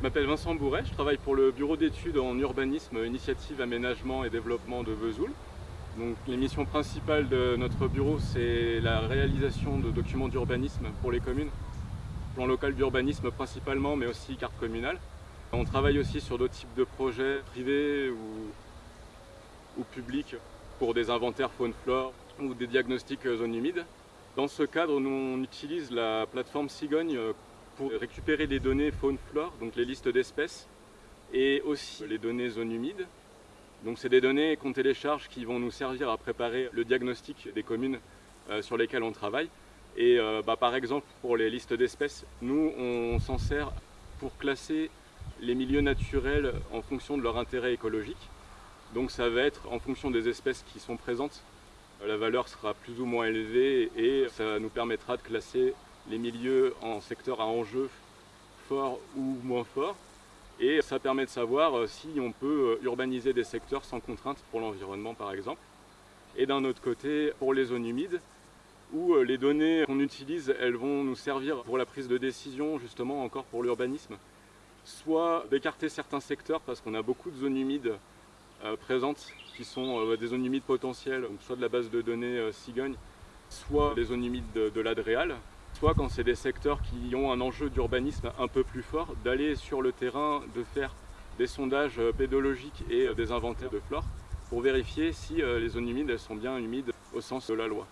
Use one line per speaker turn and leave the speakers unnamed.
Je m'appelle Vincent Bourret, je travaille pour le bureau d'études en urbanisme, initiative, aménagement et développement de Vesoul. Donc, les missions principales de notre bureau, c'est la réalisation de documents d'urbanisme pour les communes, plan local d'urbanisme principalement, mais aussi carte communale. On travaille aussi sur d'autres types de projets privés ou, publics pour des inventaires faune-flore ou des diagnostics zones humides. Dans ce cadre, nous on utilise la plateforme Cigogne pour récupérer les données faune-flore, donc les listes d'espèces, et aussi les données zones humides. Donc c'est des données qu'on télécharge qui vont nous servir à préparer le diagnostic des communes euh, sur lesquelles on travaille. Et euh, bah, par exemple, pour les listes d'espèces, nous on s'en sert pour classer les milieux naturels en fonction de leur intérêt écologique. Donc ça va être en fonction des espèces qui sont présentes, la valeur sera plus ou moins élevée et ça nous permettra de classer les milieux en secteurs à enjeu fort ou moins fort. Et ça permet de savoir euh, si on peut euh, urbaniser des secteurs sans contrainte pour l'environnement par exemple. Et d'un autre côté, pour les zones humides, où euh, les données qu'on utilise, elles vont nous servir pour la prise de décision, justement encore pour l'urbanisme. Soit d'écarter certains secteurs, parce qu'on a beaucoup de zones humides présentes, qui sont des zones humides potentielles, soit de la base de données Cigogne, soit des zones humides de, de l'Adréal, quand c'est des secteurs qui ont un enjeu d'urbanisme un peu plus fort, d'aller sur le terrain, de faire des sondages euh, pédologiques et euh, des inventaires de flore pour vérifier si euh, les zones humides sont bien humides au sens de la loi.